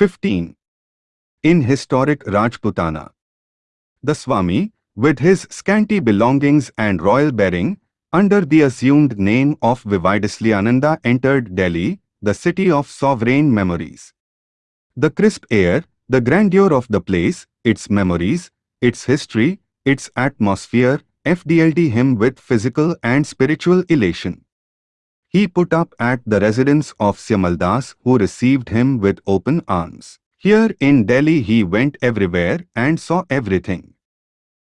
15. In historic Rajputana, the Swami, with his scanty belongings and royal bearing, under the assumed name of Vividishananda entered Delhi, the city of sovereign memories. The crisp air, the grandeur of the place, its memories, its history, its atmosphere, FDLD him with physical and spiritual elation. He put up at the residence of Syamaldas who received him with open arms. Here in Delhi he went everywhere and saw everything.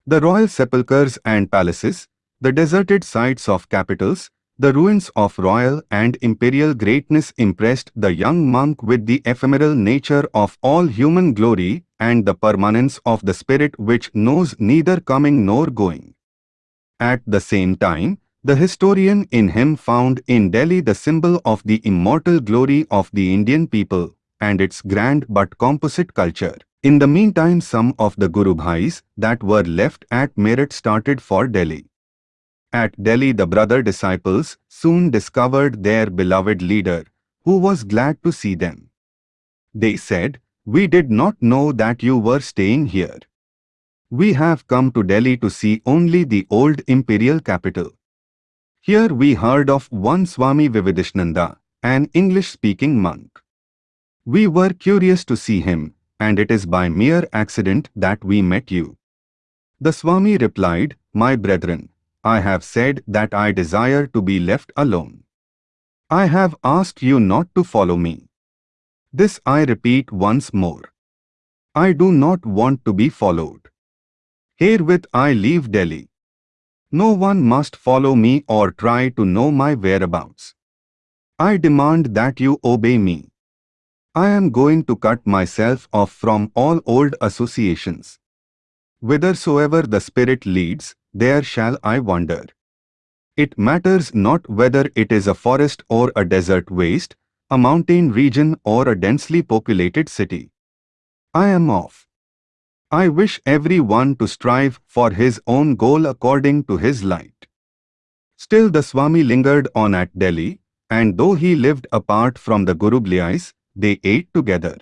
The royal sepulchres and palaces, the deserted sites of capitals, the ruins of royal and imperial greatness impressed the young monk with the ephemeral nature of all human glory and the permanence of the spirit which knows neither coming nor going. At the same time, the historian in him found in Delhi the symbol of the immortal glory of the Indian people and its grand but composite culture. In the meantime some of the Guru Bhais that were left at Meerut started for Delhi. At Delhi the brother disciples soon discovered their beloved leader, who was glad to see them. They said, We did not know that you were staying here. We have come to Delhi to see only the old imperial capital. Here we heard of one Swami Vividishananda, an English-speaking monk. We were curious to see him, and it is by mere accident that we met you. The Swami replied, My brethren, I have said that I desire to be left alone. I have asked you not to follow me. This I repeat once more. I do not want to be followed. Herewith I leave Delhi. No one must follow me or try to know my whereabouts. I demand that you obey me. I am going to cut myself off from all old associations. Whithersoever the Spirit leads, there shall I wander. It matters not whether it is a forest or a desert waste, a mountain region or a densely populated city. I am off. I wish every one to strive for his own goal according to his light. Still the Swami lingered on at Delhi, and though he lived apart from the Guru Bhais, they ate together.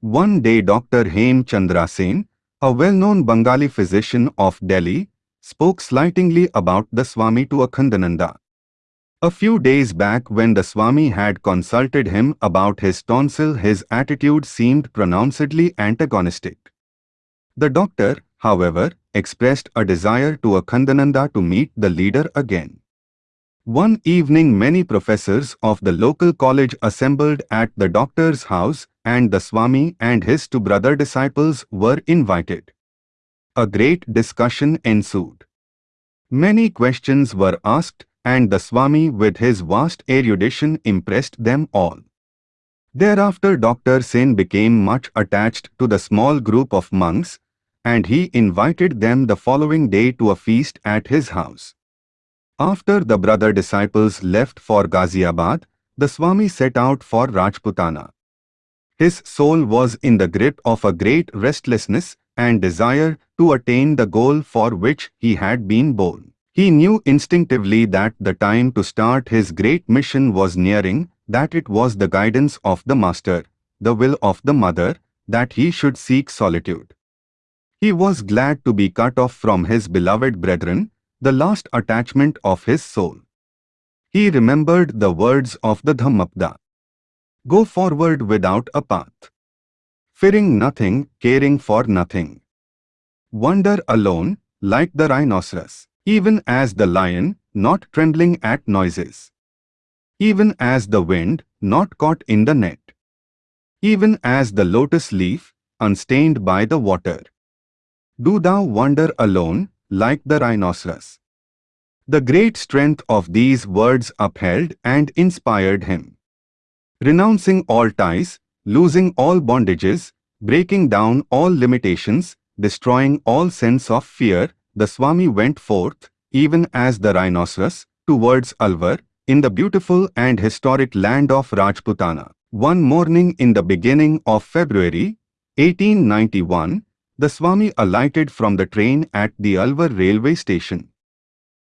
One day Dr. Hem Chandra Sen, a well-known Bengali physician of Delhi, spoke slightingly about the Swami to Akhandananda. A few days back when the Swami had consulted him about his tonsil his attitude seemed pronouncedly antagonistic. The doctor, however, expressed a desire to Akhandananda to meet the leader again. One evening many professors of the local college assembled at the doctor's house and the Swami and his two brother disciples were invited. A great discussion ensued. Many questions were asked and the Swami with his vast erudition impressed them all. Thereafter Dr. Sen became much attached to the small group of monks and he invited them the following day to a feast at his house. After the brother disciples left for Ghaziabad, the Swami set out for Rajputana. His soul was in the grip of a great restlessness and desire to attain the goal for which he had been born. He knew instinctively that the time to start his great mission was nearing, that it was the guidance of the Master, the will of the Mother, that he should seek solitude. He was glad to be cut off from his beloved brethren, the last attachment of his soul. He remembered the words of the Dhammapada. Go forward without a path. Fearing nothing, caring for nothing. Wander alone, like the rhinoceros, even as the lion, not trembling at noises. Even as the wind, not caught in the net. Even as the lotus leaf, unstained by the water. Do thou wander alone, like the rhinoceros. The great strength of these words upheld and inspired him. Renouncing all ties, losing all bondages, breaking down all limitations, destroying all sense of fear, the Swami went forth, even as the rhinoceros, towards Alwar, in the beautiful and historic land of Rajputana. One morning in the beginning of February, 1891, the Swami alighted from the train at the Alwar railway station.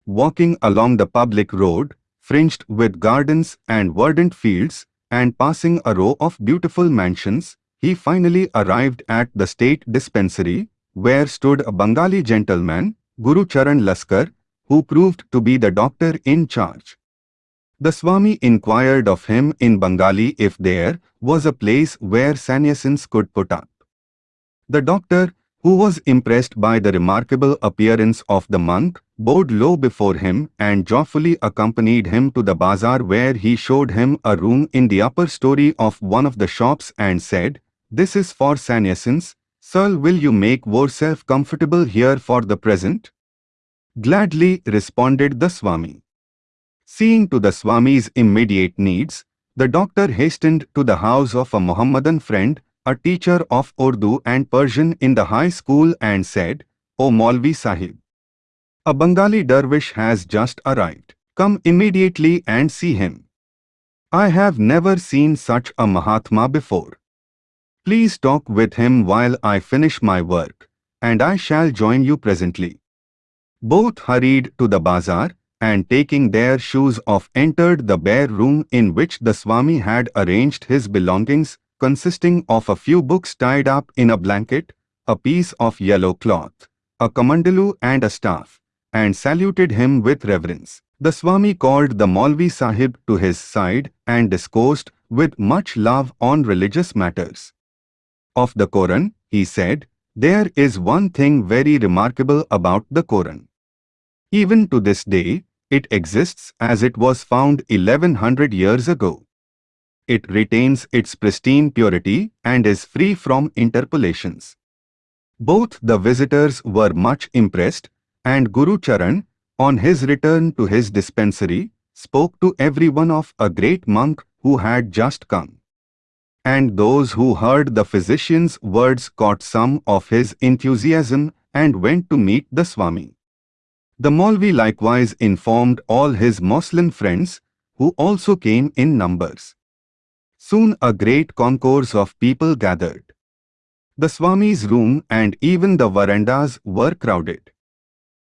Walking along the public road, fringed with gardens and verdant fields, and passing a row of beautiful mansions, he finally arrived at the state dispensary, where stood a Bengali gentleman, Guru Charan Laskar, who proved to be the doctor in charge. The Swami inquired of him in Bengali if there was a place where sannyasins could put up. The doctor, who was impressed by the remarkable appearance of the monk, bowed low before him and joyfully accompanied him to the bazaar where he showed him a room in the upper story of one of the shops and said, This is for sannyasins, Sir will you make yourself comfortable here for the present? Gladly responded the Swami. Seeing to the Swami's immediate needs, the doctor hastened to the house of a Mohammedan friend a teacher of Urdu and Persian in the high school and said, O Maulvi Sahib, a Bengali dervish has just arrived. Come immediately and see him. I have never seen such a Mahatma before. Please talk with him while I finish my work, and I shall join you presently. Both hurried to the bazaar, and taking their shoes off entered the bare room in which the Swami had arranged his belongings consisting of a few books tied up in a blanket, a piece of yellow cloth, a kamandalu and a staff, and saluted him with reverence. The Swami called the Maulvi Sahib to his side and discoursed with much love on religious matters. Of the Koran, he said, there is one thing very remarkable about the Koran. Even to this day, it exists as it was found 1100 years ago it retains its pristine purity and is free from interpolations. Both the visitors were much impressed, and Guru Charan, on his return to his dispensary, spoke to everyone of a great monk who had just come. And those who heard the physician's words caught some of his enthusiasm and went to meet the Swami. The Maulvi likewise informed all his Moslem friends, who also came in numbers. Soon a great concourse of people gathered. The Swami's room and even the verandas were crowded.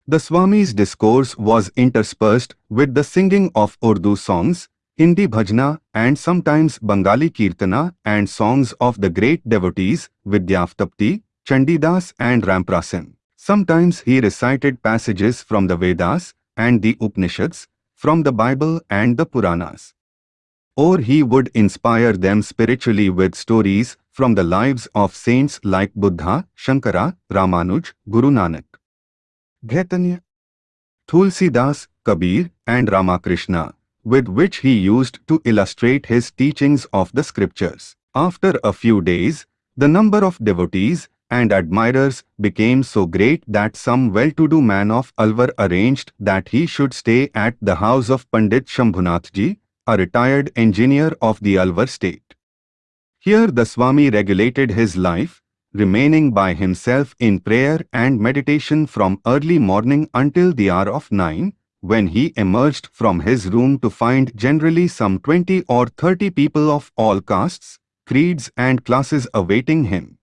The Swami's discourse was interspersed with the singing of Urdu songs, Hindi bhajna and sometimes Bengali kirtana and songs of the great devotees Vidyapati, Chandidas and Ramprasad. Sometimes he recited passages from the Vedas and the Upanishads, from the Bible and the Puranas or he would inspire them spiritually with stories from the lives of saints like Buddha, Shankara, Ramanuj, Guru Nanak. Chaitanya, Tulsidas, Kabir and Ramakrishna, with which he used to illustrate his teachings of the scriptures. After a few days, the number of devotees and admirers became so great that some well-to-do man of Alwar arranged that he should stay at the house of Pandit Shambhunathji, a retired engineer of the Alwar state. Here the Swami regulated his life, remaining by himself in prayer and meditation from early morning until the hour of 9, when he emerged from his room to find generally some 20 or 30 people of all castes, creeds and classes awaiting him.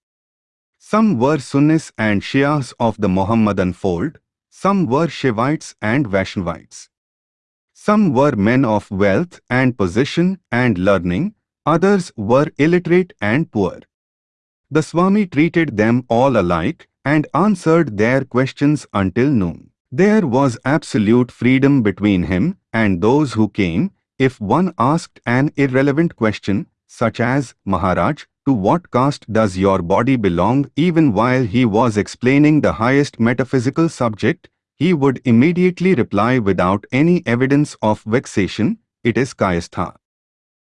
Some were Sunnis and Shias of the Mohammedan fold, some were Shivites and Vaishnavites. Some were men of wealth and position and learning, others were illiterate and poor. The Swami treated them all alike and answered their questions until noon. There was absolute freedom between him and those who came. If one asked an irrelevant question, such as, Maharaj, to what caste does your body belong even while he was explaining the highest metaphysical subject, he would immediately reply without any evidence of vexation, it is Kayastha.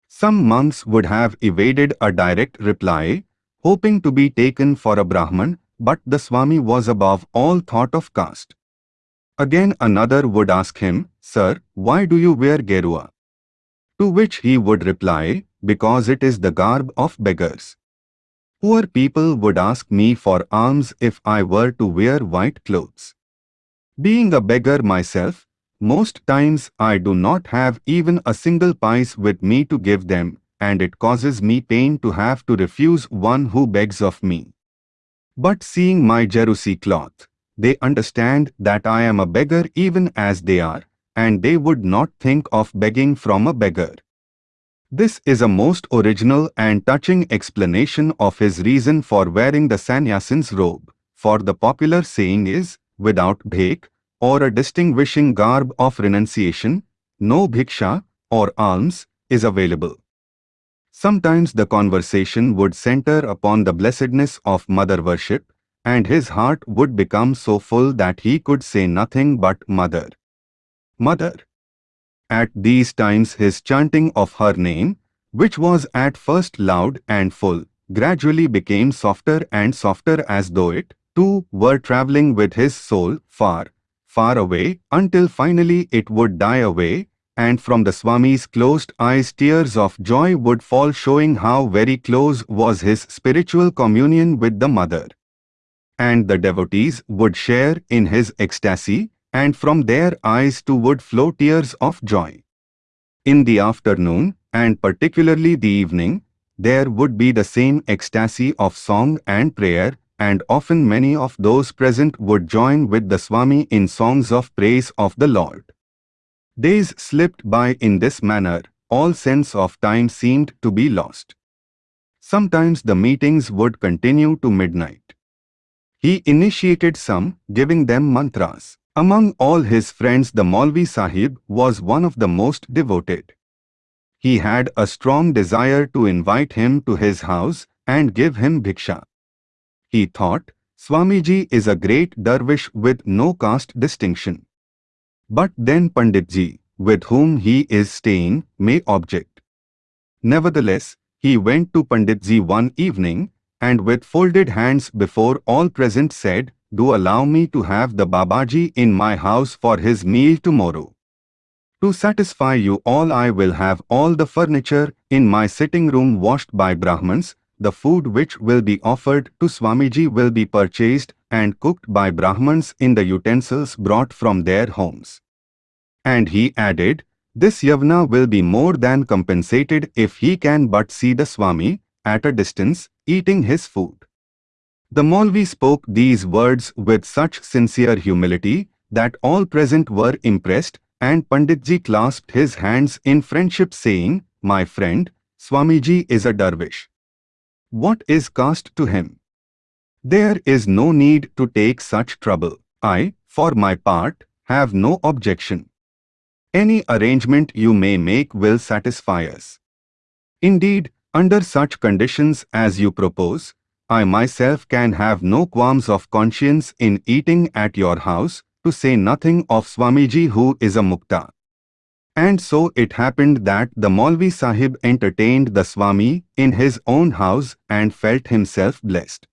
Some monks would have evaded a direct reply, hoping to be taken for a Brahman, but the Swami was above all thought of caste. Again another would ask him, Sir, why do you wear gerua? To which he would reply, because it is the garb of beggars. Poor people would ask me for alms if I were to wear white clothes. Being a beggar myself, most times I do not have even a single pice with me to give them, and it causes me pain to have to refuse one who begs of me. But seeing my gerua cloth, they understand that I am a beggar even as they are, and they would not think of begging from a beggar. This is a most original and touching explanation of his reason for wearing the sannyasin's robe, for the popular saying is, without bhek, or a distinguishing garb of renunciation, no bhiksha, or alms, is available. Sometimes the conversation would center upon the blessedness of mother worship, and his heart would become so full that he could say nothing but Mother. Mother. At these times his chanting of her name, which was at first loud and full, gradually became softer and softer as though it, too, were travelling with his soul far, far away, until finally it would die away, and from the Swami's closed eyes tears of joy would fall showing how very close was his spiritual communion with the Mother. And the devotees would share in his ecstasy, and from their eyes too would flow tears of joy. In the afternoon, and particularly the evening, there would be the same ecstasy of song and prayer, and often many of those present would join with the Swami in songs of praise of the Lord. Days slipped by in this manner, all sense of time seemed to be lost. Sometimes the meetings would continue to midnight. He initiated some, giving them mantras. Among all his friends the Maulvi Sahib was one of the most devoted. He had a strong desire to invite him to his house and give him bhiksha. He thought, Swamiji is a great dervish with no caste distinction. But then Panditji, with whom he is staying, may object. Nevertheless, he went to Panditji one evening, and with folded hands before all present said, Do allow me to have the Babaji in my house for his meal tomorrow. To satisfy you all I will have all the furniture in my sitting room washed by Brahmans, the food which will be offered to Swamiji will be purchased and cooked by Brahmans in the utensils brought from their homes. And he added, this Yavna will be more than compensated if he can but see the Swami, at a distance, eating his food. The Maulvi spoke these words with such sincere humility that all present were impressed and Panditji clasped his hands in friendship saying, My friend, Swamiji is a dervish. What is caste to him? There is no need to take such trouble. I, for my part, have no objection. Any arrangement you may make will satisfy us. Indeed, under such conditions as you propose, I myself can have no qualms of conscience in eating at your house, to say nothing of Swamiji who is a mukta. And so it happened that the Maulvi Sahib entertained the Swami in his own house and felt himself blessed.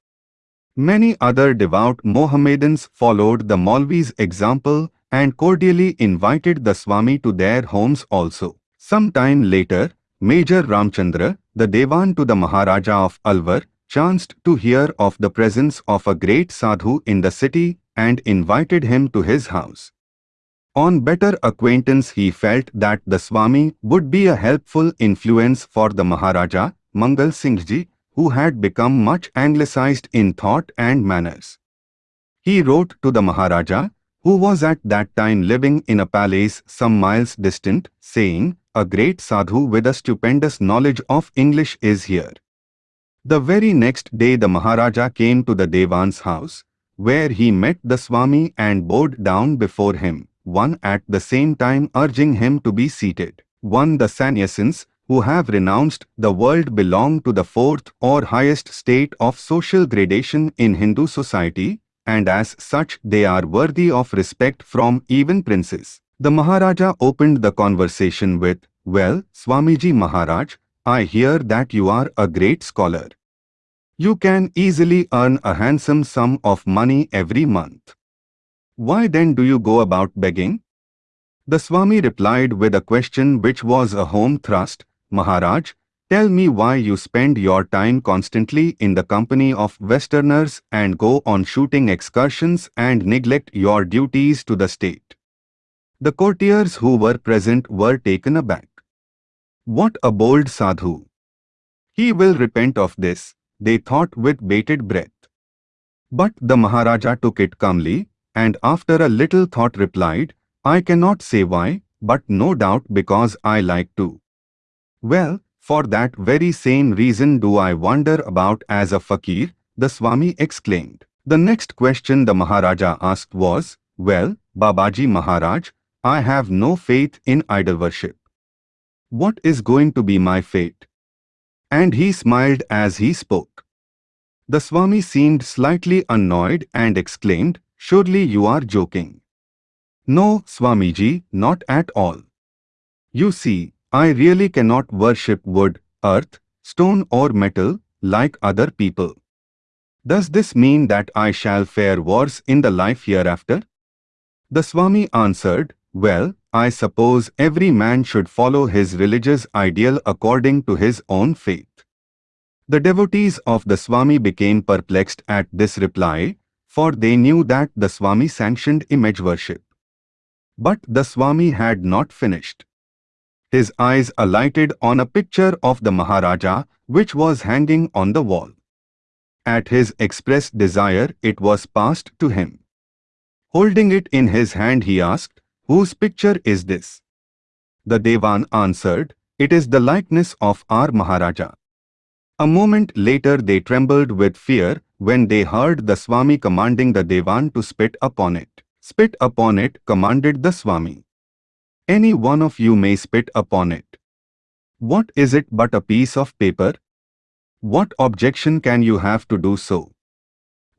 Many other devout Mohammedans followed the Maulvi's example and cordially invited the Swami to their homes also. Some time later, Major Ramchandra, the Devan to the Maharaja of Alwar, chanced to hear of the presence of a great sadhu in the city and invited him to his house. On better acquaintance he felt that the Swami would be a helpful influence for the Maharaja, Mangal Singhji, who had become much anglicized in thought and manners. He wrote to the Maharaja, who was at that time living in a palace some miles distant, saying, A great sadhu with a stupendous knowledge of English is here. The very next day the Maharaja came to the Devan's house, where he met the Swami and bowed down before him, one at the same time urging him to be seated. One the sannyasins, who have renounced the world belong to the fourth or highest state of social gradation in Hindu society, and as such they are worthy of respect from even princes. The Maharaja opened the conversation with, Well, Swamiji Maharaj, I hear that you are a great scholar. You can easily earn a handsome sum of money every month. Why then do you go about begging? The Swami replied with a question which was a home thrust, Maharaj, Tell me why you spend your time constantly in the company of Westerners and go on shooting excursions and neglect your duties to the state. The courtiers who were present were taken aback. What a bold sadhu! He will repent of this, they thought with bated breath. But the Maharaja took it calmly, and after a little thought replied, I cannot say why, but no doubt because I like to. Well, For that very same reason do I wander about as a fakir, the Swami exclaimed. The next question the Maharaja asked was, Well, Babaji Maharaj, I have no faith in idol worship. What is going to be my fate? And he smiled as he spoke. The Swami seemed slightly annoyed and exclaimed, Surely you are joking. No, Swamiji, not at all. You see, I really cannot worship wood, earth, stone or metal like other people. Does this mean that I shall fare worse in the life hereafter? The Swami answered, Well, I suppose every man should follow his religious ideal according to his own faith. The devotees of the Swami became perplexed at this reply, for they knew that the Swami sanctioned image worship. But the Swami had not finished his eyes alighted on a picture of the Maharaja which was hanging on the wall. At his express desire it was passed to him. Holding it in his hand he asked, Whose picture is this? The Devan answered, It is the likeness of our Maharaja. A moment later they trembled with fear when they heard the Swami commanding the Devan to spit upon it. Spit upon it, commanded the Swami. Any one of you may spit upon it. What is it but a piece of paper? What objection can you have to do so?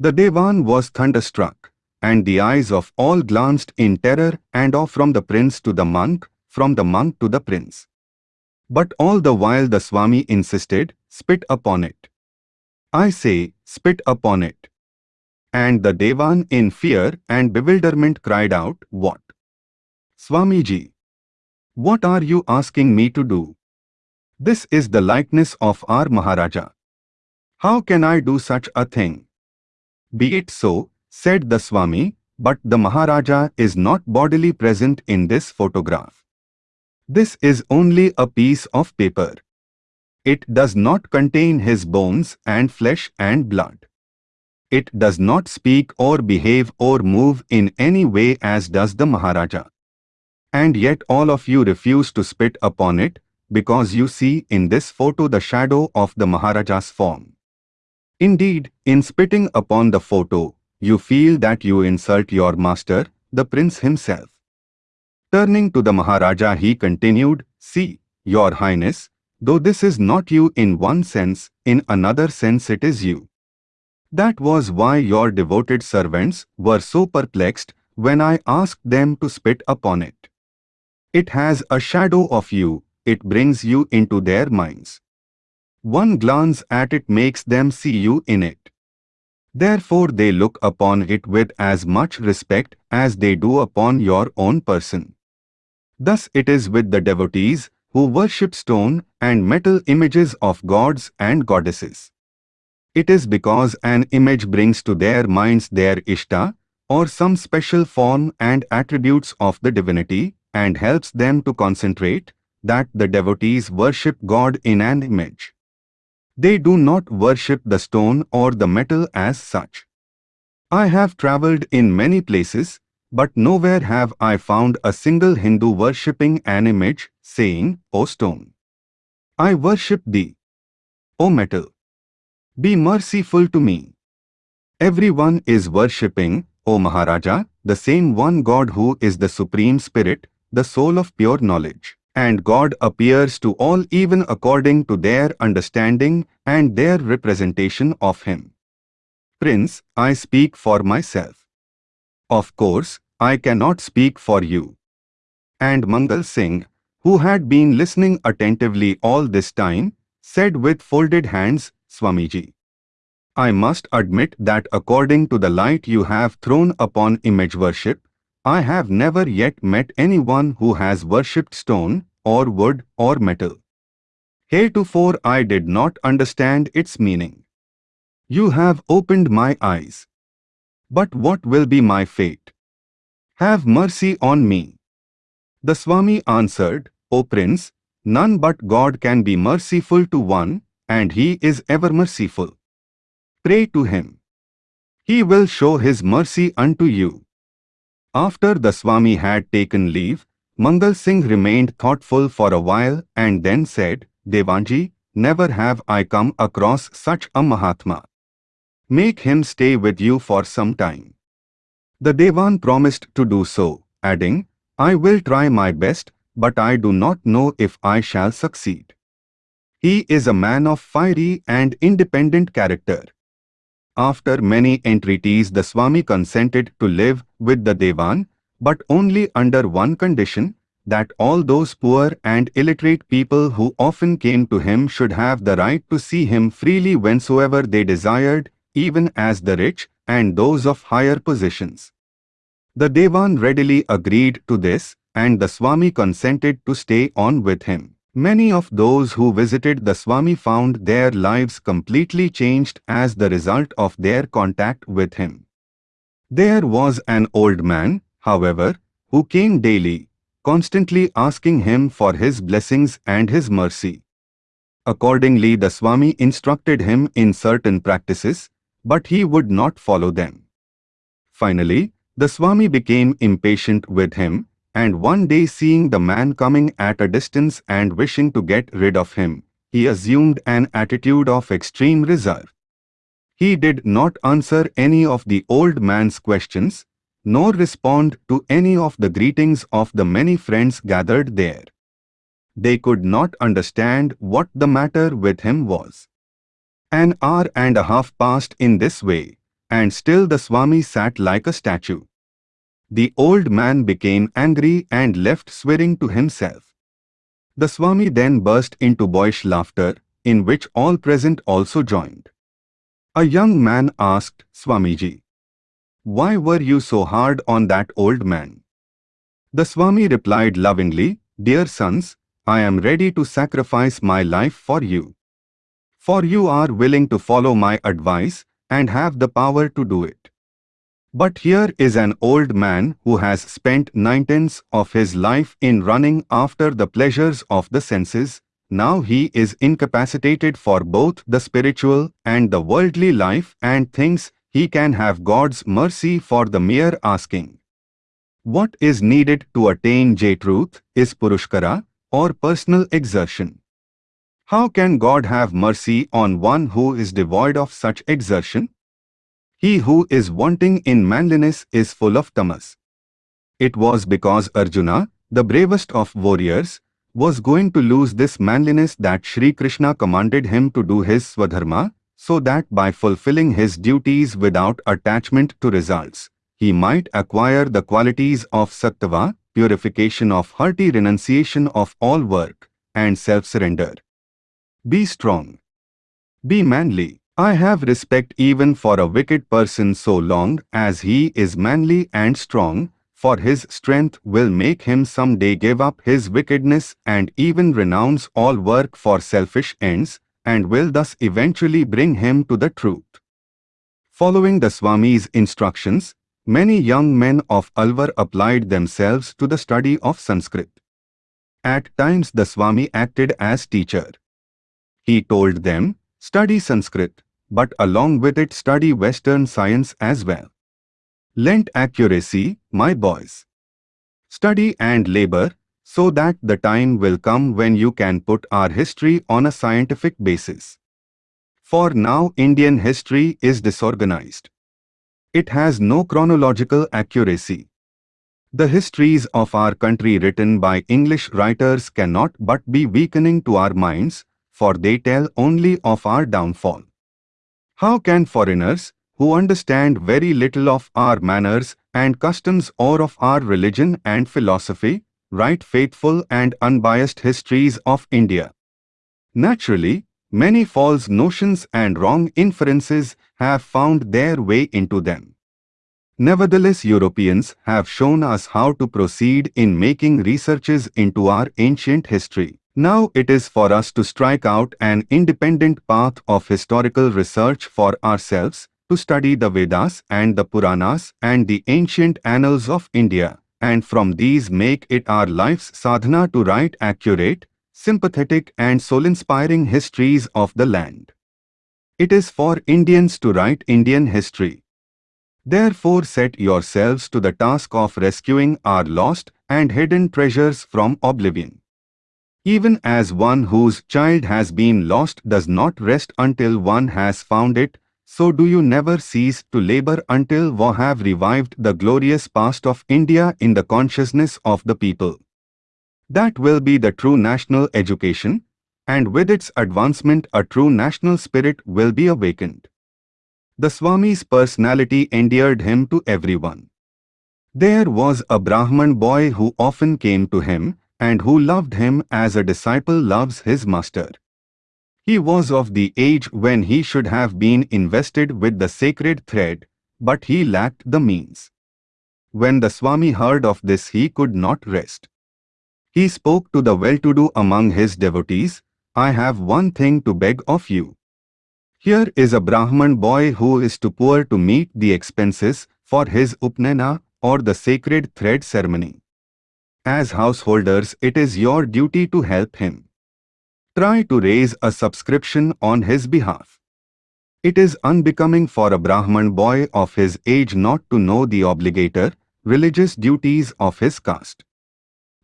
The Devan was thunderstruck, and the eyes of all glanced in terror and off from the prince to the monk, from the monk to the prince. But all the while the Swami insisted, spit upon it. I say, spit upon it. And the Devan in fear and bewilderment cried out, What? Swamiji, what are you asking me to do? This is the likeness of our Maharaja. How can I do such a thing? Be it so, said the Swami, but the Maharaja is not bodily present in this photograph. This is only a piece of paper. It does not contain his bones and flesh and blood. It does not speak or behave or move in any way as does the Maharaja. And yet all of you refuse to spit upon it, because you see in this photo the shadow of the Maharaja's form. Indeed, in spitting upon the photo, you feel that you insult your master, the prince himself. Turning to the Maharaja he continued, See, your highness, though this is not you in one sense, in another sense it is you. That was why your devoted servants were so perplexed when I asked them to spit upon it. It has a shadow of you, it brings you into their minds. One glance at it makes them see you in it. Therefore they look upon it with as much respect as they do upon your own person. Thus it is with the devotees who worship stone and metal images of gods and goddesses. It is because an image brings to their minds their Ishta, or some special form and attributes of the divinity, and helps them to concentrate, that the devotees worship God in an image. They do not worship the stone or the metal as such. I have travelled in many places, but nowhere have I found a single Hindu worshipping an image, saying, O stone, I worship thee. O metal, be merciful to me. Everyone is worshipping, O Maharaja, the same one God who is the Supreme Spirit, the soul of pure knowledge. And God appears to all even according to their understanding and their representation of Him. Prince, I speak for myself. Of course, I cannot speak for you. And Mangal Singh, who had been listening attentively all this time, said with folded hands, Swamiji. I must admit that according to the light you have thrown upon image worship, I have never yet met anyone who has worshipped stone, or wood, or metal. Heretofore I did not understand its meaning. You have opened my eyes. But what will be my fate? Have mercy on me. The Swami answered, O Prince, none but God can be merciful to one, and He is ever merciful. Pray to Him. He will show His mercy unto you. After the Swami had taken leave, Mangal Singh remained thoughtful for a while and then said, Devanji, never have I come across such a Mahatma. Make him stay with you for some time. The Devan promised to do so, adding, I will try my best, but I do not know if I shall succeed. He is a man of fiery and independent character. After many entreaties the Swami consented to live with the Devan, but only under one condition, that all those poor and illiterate people who often came to him should have the right to see him freely whensoever they desired, even as the rich and those of higher positions. The Devan readily agreed to this, and the Swami consented to stay on with him. Many of those who visited the Swami found their lives completely changed as the result of their contact with him. There was an old man, however, who came daily, constantly asking him for his blessings and his mercy. Accordingly the Swami instructed him in certain practices, but he would not follow them. Finally, the Swami became impatient with him, and one day seeing the man coming at a distance and wishing to get rid of him, he assumed an attitude of extreme reserve. He did not answer any of the old man's questions, nor respond to any of the greetings of the many friends gathered there. They could not understand what the matter with him was. An hour and a half passed in this way, and still the Swami sat like a statue. The old man became angry and left swearing to himself. The Swami then burst into boyish laughter, in which all present also joined. A young man asked Swamiji, why were you so hard on that old man? The Swami replied lovingly, Dear sons, I am ready to sacrifice my life for you. For you are willing to follow my advice and have the power to do it. But here is an old man who has spent nine-tenths of his life in running after the pleasures of the senses. Now he is incapacitated for both the spiritual and the worldly life and thinks he can have God's mercy for the mere asking. What is needed to attain J-truth is Purushkara or personal exertion. How can God have mercy on one who is devoid of such exertion? He who is wanting in manliness is full of tamas. It was because Arjuna, the bravest of warriors, was going to lose this manliness that Sri Krishna commanded him to do his swadharma so that by fulfilling his duties without attachment to results, he might acquire the qualities of sattva, purification of hearty renunciation of all work, and self-surrender. Be strong. Be manly. I have respect even for a wicked person so long as he is manly and strong, for his strength will make him some day give up his wickedness and even renounce all work for selfish ends, and will thus eventually bring him to the truth. Following the Swami's instructions, many young men of Alwar applied themselves to the study of Sanskrit. At times the Swami acted as teacher. He told them, study Sanskrit, but along with it study Western science as well. Lent accuracy, my boys. Study and labor, so that the time will come when you can put our history on a scientific basis. For now Indian history is disorganized. It has no chronological accuracy. The histories of our country written by English writers cannot but be weakening to our minds, for they tell only of our downfall. How can foreigners, who understand very little of our manners and customs or of our religion and philosophy, write faithful and unbiased histories of India. Naturally, many false notions and wrong inferences have found their way into them. Nevertheless, Europeans have shown us how to proceed in making researches into our ancient history. Now it is for us to strike out an independent path of historical research for ourselves, to study the Vedas and the Puranas and the ancient annals of India and from these make it our life's sadhana to write accurate, sympathetic and soul-inspiring histories of the land. It is for Indians to write Indian history. Therefore set yourselves to the task of rescuing our lost and hidden treasures from oblivion. Even as one whose child has been lost does not rest until one has found it, so do you never cease to labor until we have revived the glorious past of India in the consciousness of the people. That will be the true national education, and with its advancement a true national spirit will be awakened. The Swami's personality endeared him to everyone. There was a Brahman boy who often came to him, and who loved him as a disciple loves his master. He was of the age when he should have been invested with the sacred thread, but he lacked the means. When the Swami heard of this he could not rest. He spoke to the well-to-do among his devotees, I have one thing to beg of you. Here is a Brahman boy who is too poor to meet the expenses for his upnayana or the sacred thread ceremony. As householders, it is your duty to help him. Try to raise a subscription on his behalf. It is unbecoming for a Brahman boy of his age not to know the obligator, religious duties of his caste.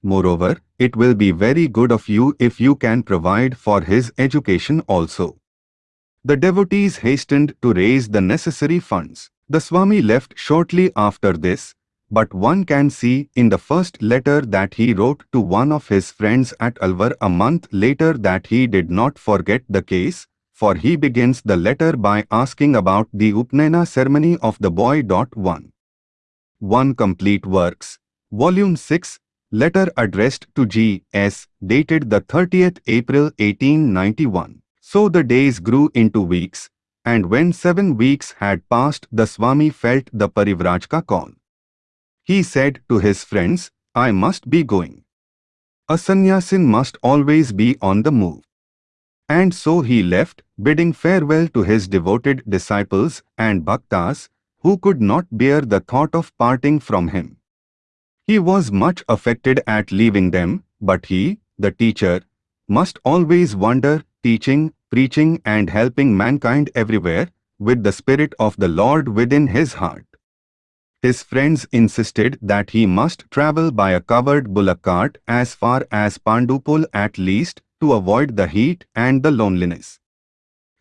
Moreover, it will be very good of you if you can provide for his education also. The devotees hastened to raise the necessary funds. The Swami left shortly after this, but one can see in the first letter that he wrote to one of his friends at Alwar a month later that he did not forget the case, for he begins the letter by asking about the Upnayana ceremony of the boy. 1. 1 Complete Works, Volume 6, Letter addressed to G. S., dated the 30th April 1891. So the days grew into weeks, and when seven weeks had passed the Swami felt the Parivrajka call. He said to his friends, I must be going. A sannyasin must always be on the move. And so he left, bidding farewell to his devoted disciples and bhaktas, who could not bear the thought of parting from him. He was much affected at leaving them, but he, the teacher, must always wander, teaching, preaching and helping mankind everywhere, with the Spirit of the Lord within his heart. His friends insisted that he must travel by a covered bullock cart as far as Pandupol at least to avoid the heat and the loneliness.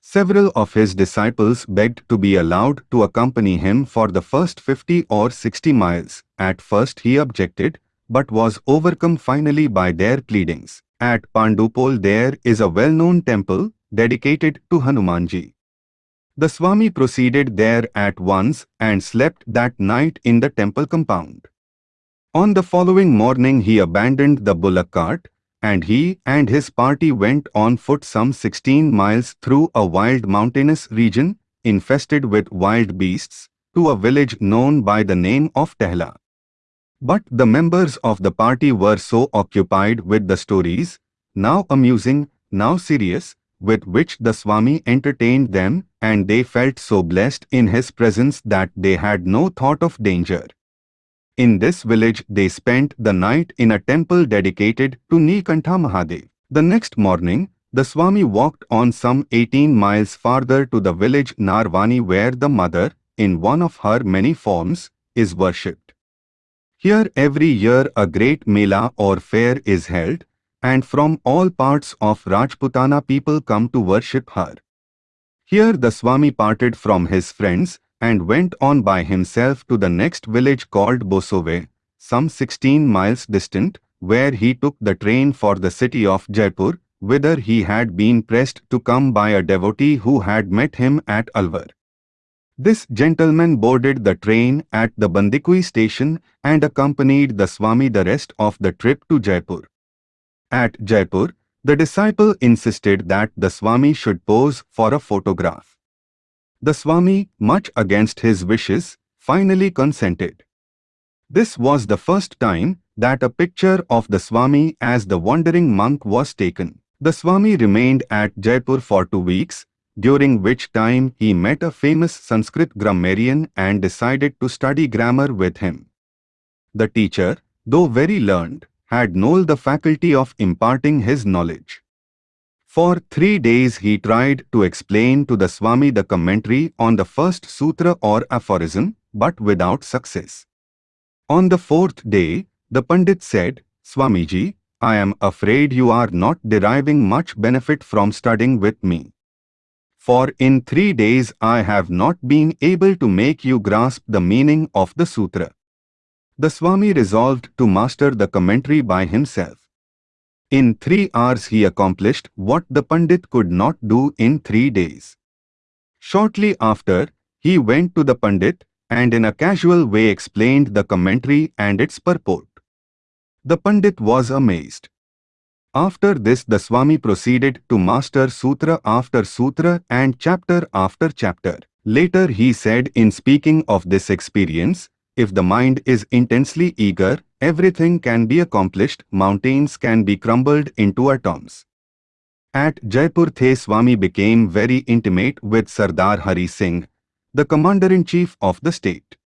Several of his disciples begged to be allowed to accompany him for the first 50 or 60 miles. At first he objected, but was overcome finally by their pleadings. At Pandupol there is a well-known temple dedicated to Hanumanji. The Swami proceeded there at once and slept that night in the temple compound. On the following morning he abandoned the bullock cart, and he and his party went on foot some 16 miles through a wild mountainous region, infested with wild beasts, to a village known by the name of Tehla. But the members of the party were so occupied with the stories, now amusing, now serious, with which the Swami entertained them, and they felt so blessed in his presence that they had no thought of danger. In this village they spent the night in a temple dedicated to Nilkantha Mahadev. The next morning, the Swami walked on some 18 miles farther to the village Narayani where the mother, in one of her many forms, is worshipped. Here every year a great mela or fair is held, and from all parts of Rajputana people come to worship her. Here the Swami parted from his friends and went on by himself to the next village called Bosove, some 16 miles distant, where he took the train for the city of Jaipur, whither he had been pressed to come by a devotee who had met him at Alwar. This gentleman boarded the train at the Bandikui station and accompanied the Swami the rest of the trip to Jaipur. At Jaipur, the disciple insisted that the Swami should pose for a photograph. The Swami, much against his wishes, finally consented. This was the first time that a picture of the Swami as the wandering monk was taken. The Swami remained at Jaipur for two weeks, during which time he met a famous Sanskrit grammarian and decided to study grammar with him. The teacher, though very learned, had Noel the faculty of imparting his knowledge. For three days he tried to explain to the Swami the commentary on the first sutra or aphorism, but without success. On the fourth day, the Pandit said, Swamiji, I am afraid you are not deriving much benefit from studying with me. For in three days I have not been able to make you grasp the meaning of the sutra. The Swami resolved to master the commentary by himself. In three hours he accomplished what the Pandit could not do in three days. Shortly after, he went to the Pandit and in a casual way explained the commentary and its purport. The Pandit was amazed. After this the Swami proceeded to master sutra after sutra and chapter after chapter. Later he said in speaking of this experience, if the mind is intensely eager, everything can be accomplished, mountains can be crumbled into atoms. At Jaipur The Swami became very intimate with Sardar Hari Singh, the Commander-in-Chief of the state.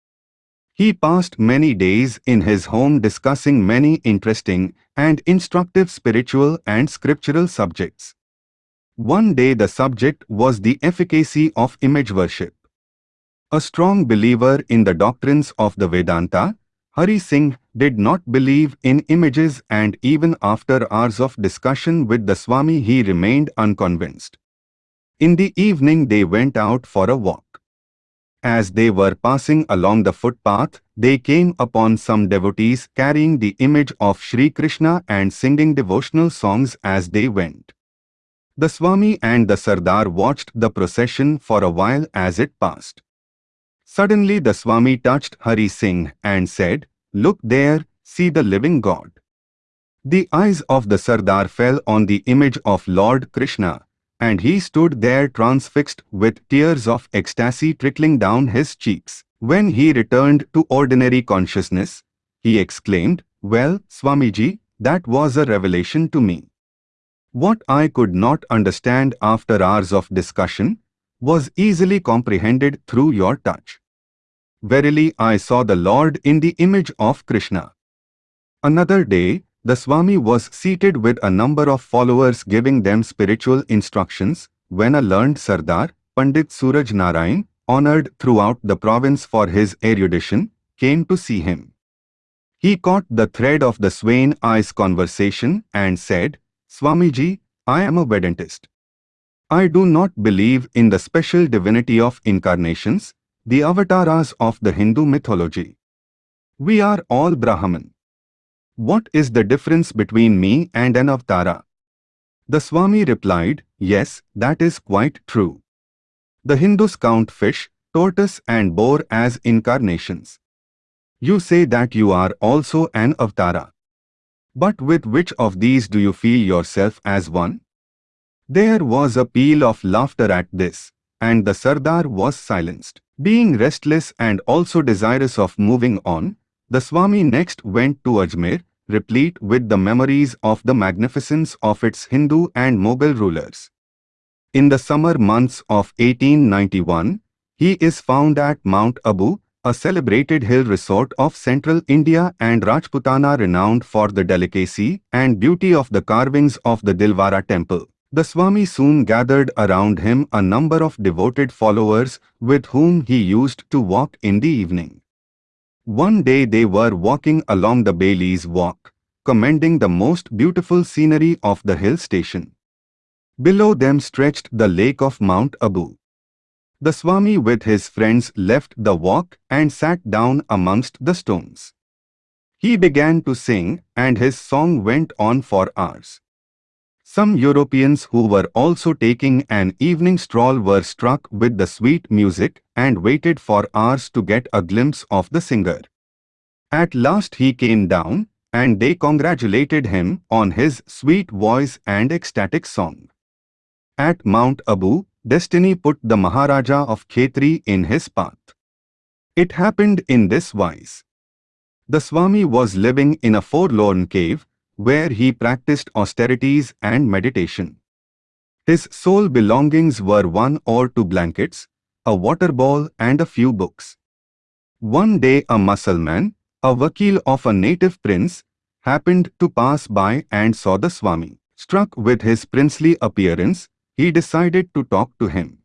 He passed many days in his home discussing many interesting and instructive spiritual and scriptural subjects. One day the subject was the efficacy of image worship. A strong believer in the doctrines of the Vedanta, Hari Singh did not believe in images and even after hours of discussion with the Swami he remained unconvinced. In the evening they went out for a walk. As they were passing along the footpath, they came upon some devotees carrying the image of Sri Krishna and singing devotional songs as they went. The Swami and the Sardar watched the procession for a while as it passed. Suddenly the Swami touched Hari Singh and said, Look there, see the living God. The eyes of the Sardar fell on the image of Lord Krishna, and he stood there transfixed with tears of ecstasy trickling down his cheeks. When he returned to ordinary consciousness, he exclaimed, Well, Swamiji, that was a revelation to me. What I could not understand after hours of discussion was easily comprehended through your touch. Verily I saw the Lord in the image of Krishna. Another day, the Swami was seated with a number of followers giving them spiritual instructions when a learned Sardar, Pandit Suraj Narayan, honored throughout the province for his erudition, came to see him. He caught the thread of the Swami's conversation and said, Swamiji, I am a Vedantist. I do not believe in the special divinity of incarnations, the avatars of the Hindu mythology. We are all Brahman. What is the difference between me and an avatara? The Swami replied, Yes, that is quite true. The Hindus count fish, tortoise and boar as incarnations. You say that you are also an avatara. But with which of these do you feel yourself as one? There was a peal of laughter at this, and the Sardar was silenced. Being restless and also desirous of moving on, the Swami next went to Ajmer, replete with the memories of the magnificence of its Hindu and Mughal rulers. In the summer months of 1891, he is found at Mount Abu, a celebrated hill resort of central India and Rajputana renowned for the delicacy and beauty of the carvings of the Dilwara temple. The Swami soon gathered around him a number of devoted followers with whom he used to walk in the evening. One day they were walking along the Bailey's Walk, commending the most beautiful scenery of the hill station. Below them stretched the lake of Mount Abu. The Swami with his friends left the walk and sat down amongst the stones. He began to sing and his song went on for hours. Some Europeans who were also taking an evening stroll were struck with the sweet music and waited for hours to get a glimpse of the singer. At last he came down, and they congratulated him on his sweet voice and ecstatic song. At Mount Abu, destiny put the Maharaja of Khetri in his path. It happened in this wise. The Swami was living in a forlorn cave, where he practiced austerities and meditation. His sole belongings were one or two blankets, a water bowl and a few books. One day a Musalman, a vakil of a native prince, happened to pass by and saw the Swami. Struck with his princely appearance, he decided to talk to him.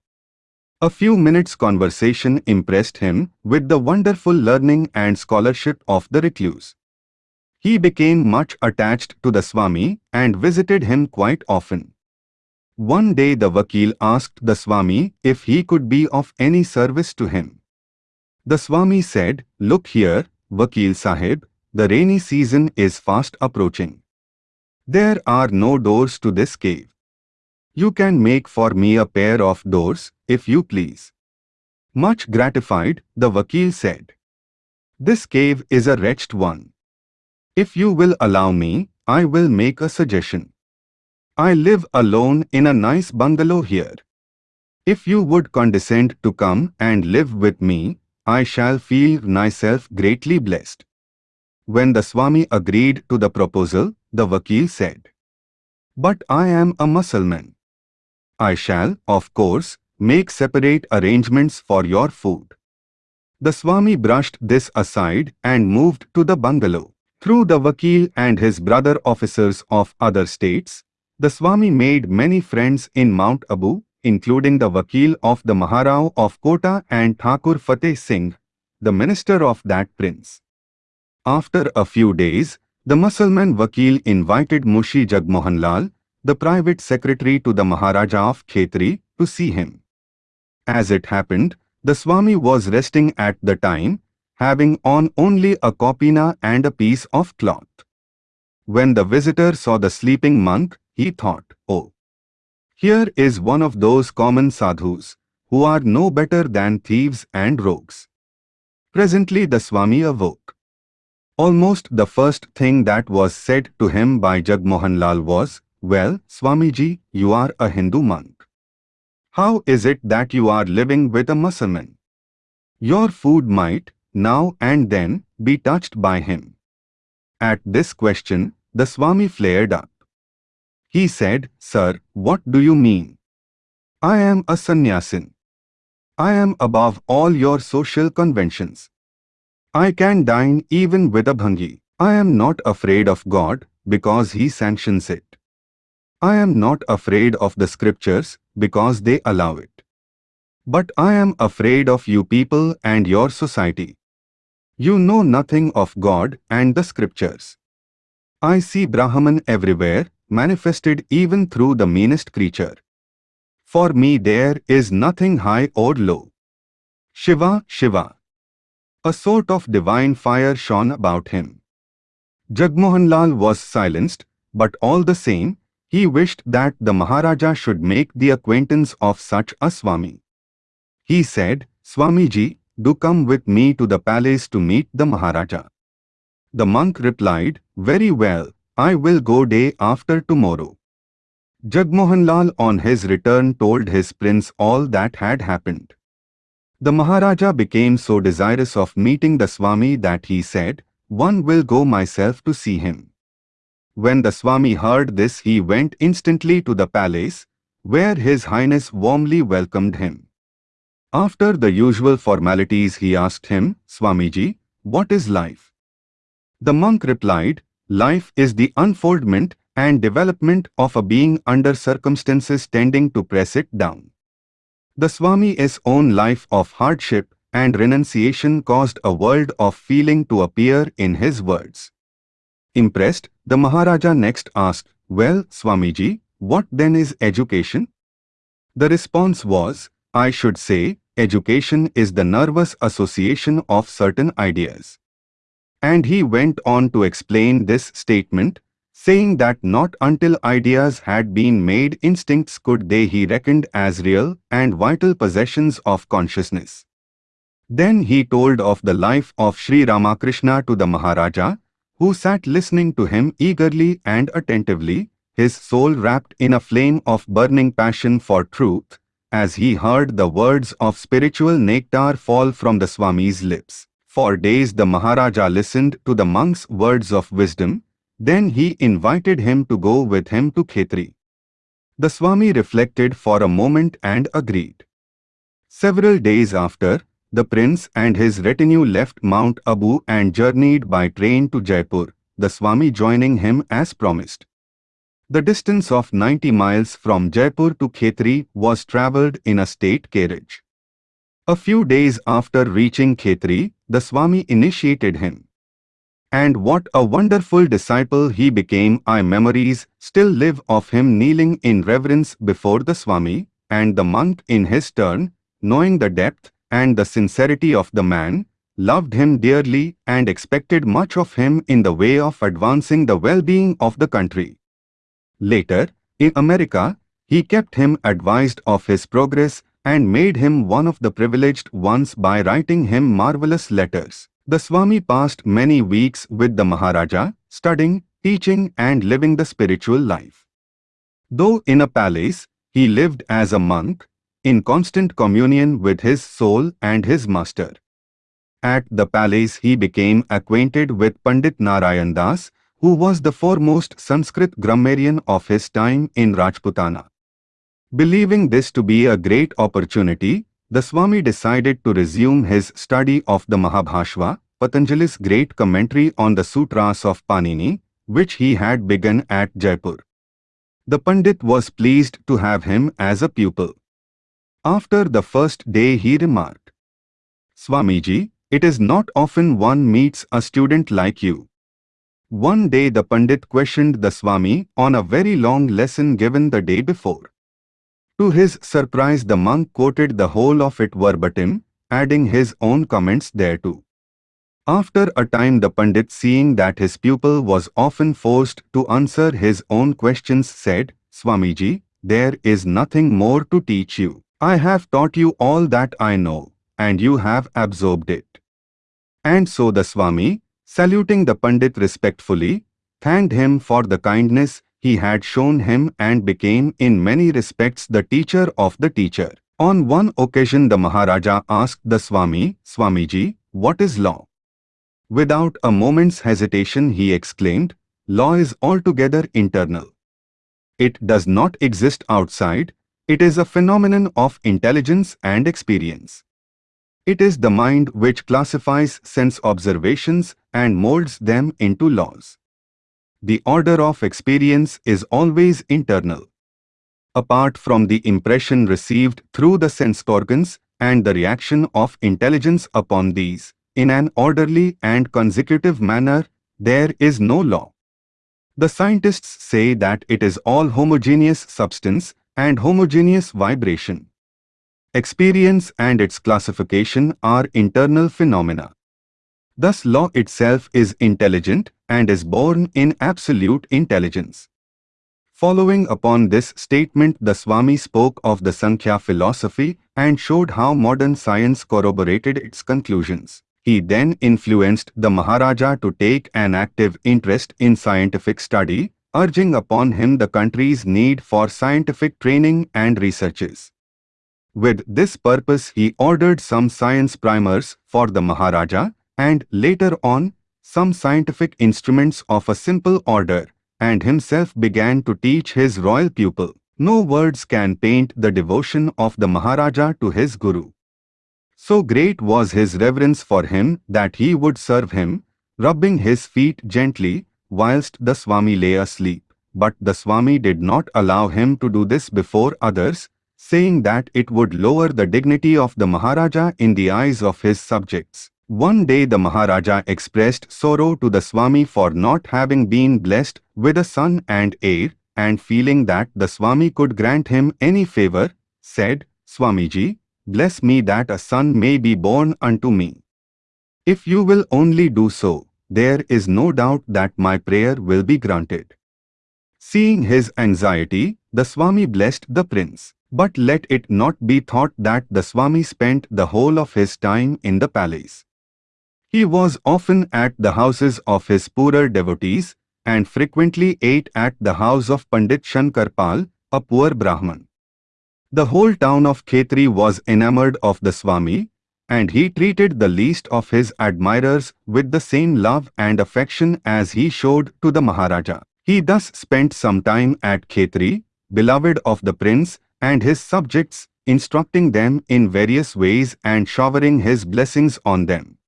A few minutes' conversation impressed him with the wonderful learning and scholarship of the recluse. He became much attached to the Swami and visited him quite often. One day the Vakil asked the Swami if he could be of any service to him. The Swami said, Look here, Vakil Sahib, the rainy season is fast approaching. There are no doors to this cave. You can make for me a pair of doors, if you please. Much gratified, the Vakil said. This cave is a wretched one. If you will allow me, I will make a suggestion. I live alone in a nice bungalow here. If you would condescend to come and live with me, I shall feel myself greatly blessed. When the Swami agreed to the proposal, the Vakil said, But I am a Mussulman. I shall, of course, make separate arrangements for your food. The Swami brushed this aside and moved to the bungalow. Through the Vakil and his brother officers of other states, the Swami made many friends in Mount Abu, including the Vakil of the Maharao of Kota and Thakur Fateh Singh, the minister of that prince. After a few days, the Mussulman Vakil invited Munshi Jagmohan Lal, the private secretary to the Maharaja of Khetri, to see him. As it happened, the Swami was resting at the time, having on only a kopina and a piece of cloth. When the visitor saw the sleeping monk, he thought, oh, here is one of those common sadhus, who are no better than thieves and rogues. Presently the Swami awoke. Almost the first thing that was said to him by Jagmohan Lal was, Well, Swamiji, you are a Hindu monk. How is it that you are living with a Mussulman? Your food might, now and then, be touched by him. At this question, the Swami flared up. He said, Sir, what do you mean? I am a sannyasin. I am above all your social conventions. I can dine even with a bhangi. I am not afraid of God because He sanctions it. I am not afraid of the scriptures because they allow it. But I am afraid of you people and your society. You know nothing of God and the scriptures. I see Brahman everywhere, manifested even through the meanest creature. For me there is nothing high or low. Shiva, Shiva. A sort of divine fire shone about him. Jagmohan Lal was silenced, but all the same, he wished that the Maharaja should make the acquaintance of such a Swami. He said, Swamiji, do come with me to the palace to meet the Maharaja. The monk replied, Very well, I will go day after tomorrow. Jagmohan Lal on his return told his prince all that had happened. The Maharaja became so desirous of meeting the Swami that he said, One will go myself to see him. When the Swami heard this he went instantly to the palace, where His Highness warmly welcomed him. After the usual formalities he asked him, Swamiji, what is life? The monk replied, Life is the unfoldment and development of a being under circumstances tending to press it down. The Swami's own life of hardship and renunciation caused a world of feeling to appear in his words. Impressed, the Maharaja next asked, Well, Swamiji, what then is education? The response was, I should say, education is the nervous association of certain ideas. And he went on to explain this statement, saying that not until ideas had been made instincts could they he reckoned as real and vital possessions of consciousness. Then he told of the life of Sri Ramakrishna to the Maharaja, who sat listening to him eagerly and attentively, his soul wrapped in a flame of burning passion for truth, as he heard the words of spiritual nectar fall from the Swami's lips. For days the Maharaja listened to the monk's words of wisdom, then he invited him to go with him to Khetri. The Swami reflected for a moment and agreed. Several days after, the prince and his retinue left Mount Abu and journeyed by train to Jaipur, the Swami joining him as promised. The distance of 90 miles from Jaipur to Khetri was travelled in a state carriage. A few days after reaching Khetri, the Swami initiated him. And what a wonderful disciple he became. I memories still live of him kneeling in reverence before the Swami, and the monk in his turn, knowing the depth and the sincerity of the man, loved him dearly and expected much of him in the way of advancing the well-being of the country. Later, in America, he kept him advised of his progress and made him one of the privileged ones by writing him marvelous letters. The Swami passed many weeks with the Maharaja, studying, teaching and living the spiritual life. Though in a palace, he lived as a monk, in constant communion with his soul and his master. At the palace he became acquainted with Pandit Narayan Das, who was the foremost Sanskrit grammarian of his time in Rajputana. Believing this to be a great opportunity, the Swami decided to resume his study of the Mahabhashya, Patanjali's great commentary on the sutras of Panini, which he had begun at Jaipur. The Pandit was pleased to have him as a pupil. After the first day he remarked, Swamiji, it is not often one meets a student like you. One day the Pandit questioned the Swami on a very long lesson given the day before. To his surprise the monk quoted the whole of it verbatim, adding his own comments thereto. After a time the Pandit seeing that his pupil was often forced to answer his own questions said, Swamiji, there is nothing more to teach you. I have taught you all that I know, and you have absorbed it. And so the Swami, saluting the Pandit respectfully, thanked him for the kindness he had shown him and became in many respects the teacher of the teacher. On one occasion the Maharaja asked the Swami, Swamiji, what is law? Without a moment's hesitation he exclaimed, law is altogether internal. It does not exist outside, it is a phenomenon of intelligence and experience. It is the mind which classifies sense observations and molds them into laws. The order of experience is always internal. Apart from the impression received through the sense organs and the reaction of intelligence upon these, in an orderly and consecutive manner, there is no law. The scientists say that it is all homogeneous substance and homogeneous vibration. Experience and its classification are internal phenomena. Thus law itself is intelligent and is born in absolute intelligence. Following upon this statement the Swami spoke of the Sankhya philosophy and showed how modern science corroborated its conclusions. He then influenced the Maharaja to take an active interest in scientific study, urging upon him the country's need for scientific training and researches. With this purpose he ordered some science primers for the Maharaja and later on some scientific instruments of a simple order and himself began to teach his royal pupil. No words can paint the devotion of the Maharaja to his Guru. So great was his reverence for him that he would serve him, rubbing his feet gently whilst the Swami lay asleep. But the Swami did not allow him to do this before others, saying that it would lower the dignity of the Maharaja in the eyes of his subjects. One day the Maharaja expressed sorrow to the Swami for not having been blessed with a son and heir, and feeling that the Swami could grant him any favor, said, Swamiji, bless me that a son may be born unto me. If you will only do so, there is no doubt that my prayer will be granted. Seeing his anxiety, the Swami blessed the prince. But let it not be thought that the Swami spent the whole of his time in the palace. He was often at the houses of his poorer devotees and frequently ate at the house of Pandit Shankarlal, a poor Brahman. The whole town of Khetri was enamored of the Swami and he treated the least of his admirers with the same love and affection as he showed to the Maharaja. He thus spent some time at Khetri, beloved of the prince and his subjects, instructing them in various ways and showering his blessings on them.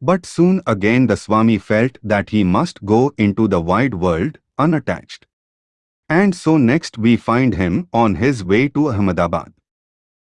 But soon again the Swami felt that he must go into the wide world, unattached. And so next we find him on his way to Ahmedabad.